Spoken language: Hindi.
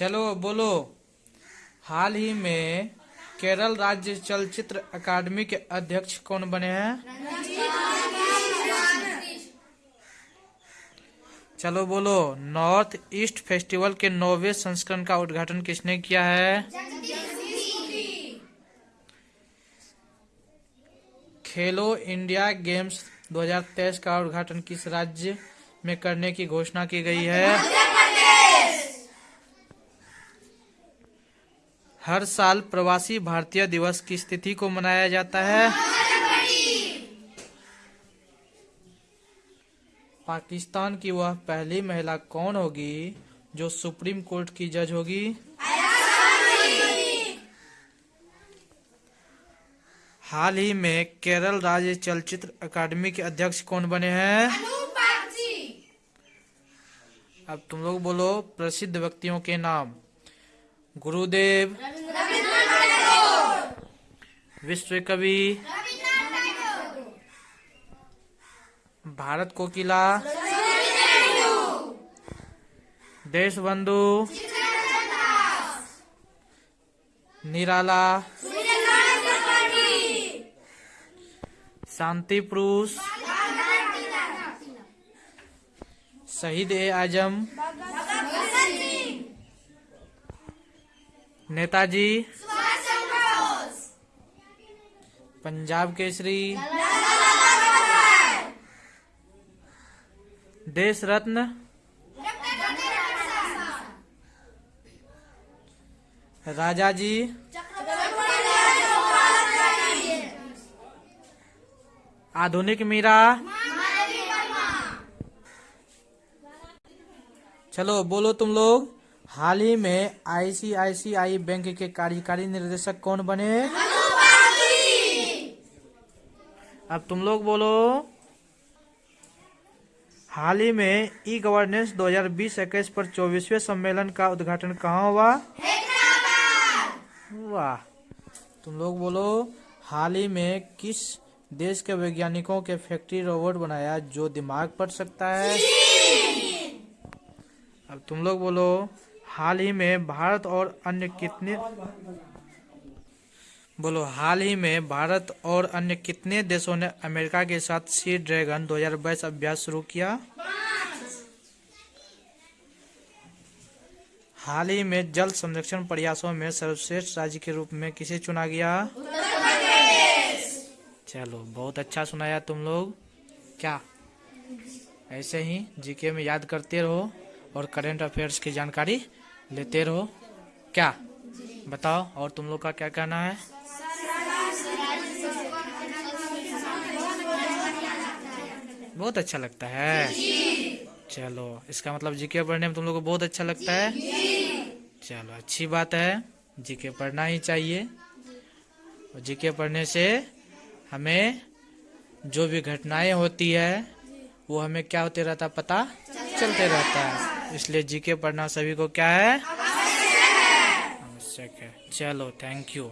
चलो बोलो। हाल ही में केरल राज्य चलचित्र अकादमी के अध्यक्ष कौन बने हैं? चलो बोलो, नॉर्थ ईस्ट फेस्टिवल के नौवे संस्करण का उद्घाटन किसने किया है? खेलो इंडिया गेम्स 2023 का उद्घाटन किस राज्य में करने की घोषणा की गई है? हर साल प्रवासी भारतीय दिवस की तिथि को मनाया जाता है। पाकिस्तान की वह पहली महिला कौन होगी जो सुप्रीम कोर्ट की जज होगी? हाल ही में केरल राज्य चलचित्र अकादमी के अध्यक्ष कौन बने हैं? अब तुम लोग बोलो प्रसिद्ध व्यक्तियों के नाम। गुरुदेव। विश्व कवि भारत कोकिला। देश बंधु निराला। शांति पुरुष। शहीद ए आज़म। नेताजी। पंजाब केसरी। देश रत्न। राजा जी आधुनिक मीरा। चलो बोलो तुम लोग। हाल ही में आईसीआईसीआई बैंक के कार्यकारी निर्देशक कौन बने? अब तुम लोग बोलो। हाल ही में ई गवर्नेंस 2020-21 पर चौबीसवें सम्मेलन का उद्घाटन कहाँ हुआ? वाह। तुम लोग बोलो, हाल ही में किस देश के वैज्ञानिकों के फैक्ट्री रोबोट बनाया जो दिमाग पढ़ सकता है? अब तुम लोग बोलो। हाल ही में भारत और अन्य कितने बोलो, हाल ही में भारत और अन्य कितने देशों ने अमेरिका के साथ सी ड्रैगन 2022 अभ्यास शुरू किया? हाल ही में जल संरक्षण प्रयासों में सर्वश्रेष्ठ राज्य के रूप में किसे चुना गया? चलो, बहुत अच्छा सुनाया तुम लोग। क्या? ऐसे ही जीके में याद करते रहो और करंट अफेयर्स की जानकारी लेते रहो। क्या? बताओ, और तुम लोग का क्या कहना है? बहुत अच्छा लगता है। चलो, इसका मतलब जीके पढ़ने में तुम लोग को बहुत अच्छा लगता है। चलो, अच्छी बात है। जीके पढ़ना ही चाहिए। और जीके पढ़ने से हमें जो भी घटनाएँ होती है, वो हमें क्या होते रहता पता? चलते रहता है। इसलिए जीके पढ़ना सभी को क्या है? आवश्यक है। चलो थैंक यू